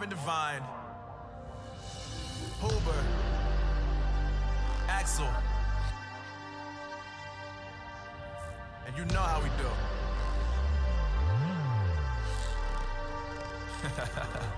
Robin Devine, Huber, Axel. And you know how we do.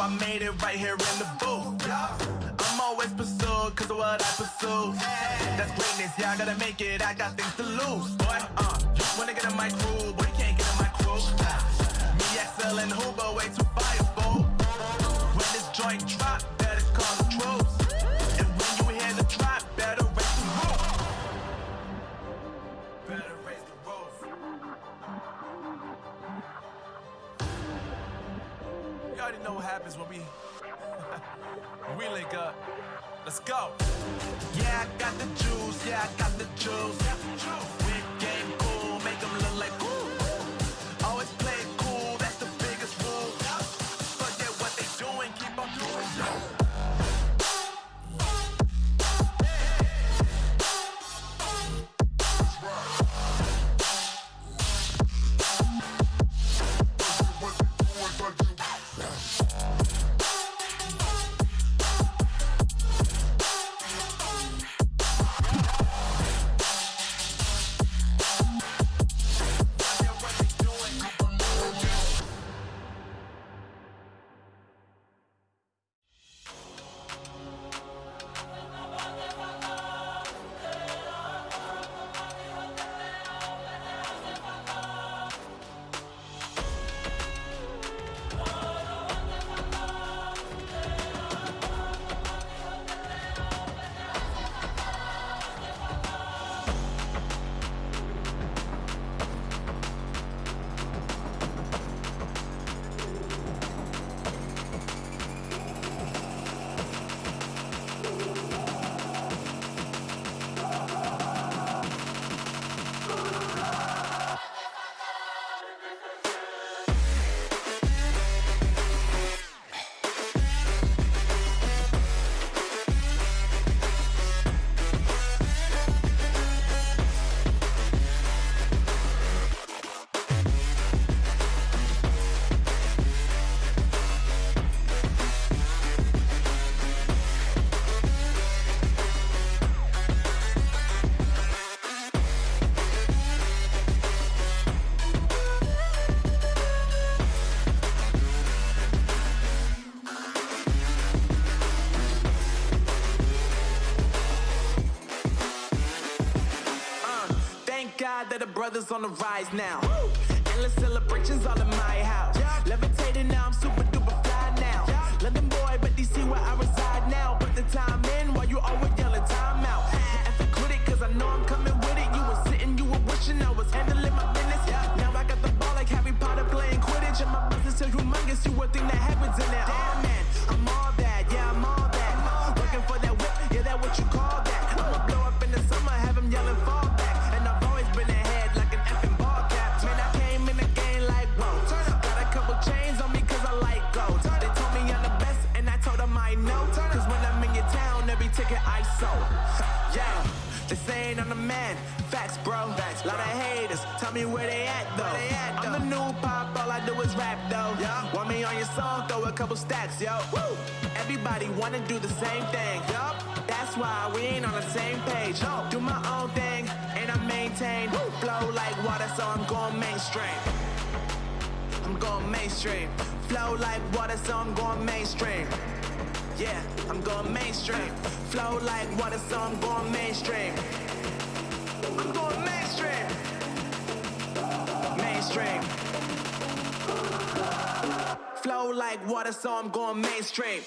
I made it right here in the booth. I'm always pursued cause of what I pursue. That's greatness, yeah, I gotta make it, I got things to lose. Boy, uh, you wanna get in my crew, boy, you can't get in my crew. Me, XL, and Huber, way too fireball. When this joint drop, better call the troops. And when you hear the drop, happens when we we link up. Let's go. Yeah, I got the juice. Yeah, I got the juice. Big game God that the brothers on the rise now. Endless celebrations all in my house. Levitating now, I'm super duper fly now. London boy, but DC where I reside now. Put the time in while you always yelling time out. And quit it, cause I know I'm coming with it. You were sitting, you were wishing I was handling my business. Now I got the ball like Harry Potter playing Quidditch. And my business so humongous, you would think that happens in it. Damn man, I'm all that, yeah, I'm all that. Working for that whip, yeah, that what you call that. Sold. Yeah, they saying I'm the man. Facts, bro. Facts, Lot of haters. Tell me where they at though. they I'm the new pop, all I do is rap though. Yeah. Want me on your song, throw a couple stacks, yo. Woo! Everybody wanna do the same thing. Yup. That's why we ain't on the same page. No. Do my own thing, and I maintain. Flow like water, so I'm going mainstream. I'm going mainstream. Flow like water, so I'm going mainstream. Yeah, I'm going mainstream. Flow like water, so I'm going mainstream. I'm going mainstream. Mainstream. Flow like water, so I'm going mainstream.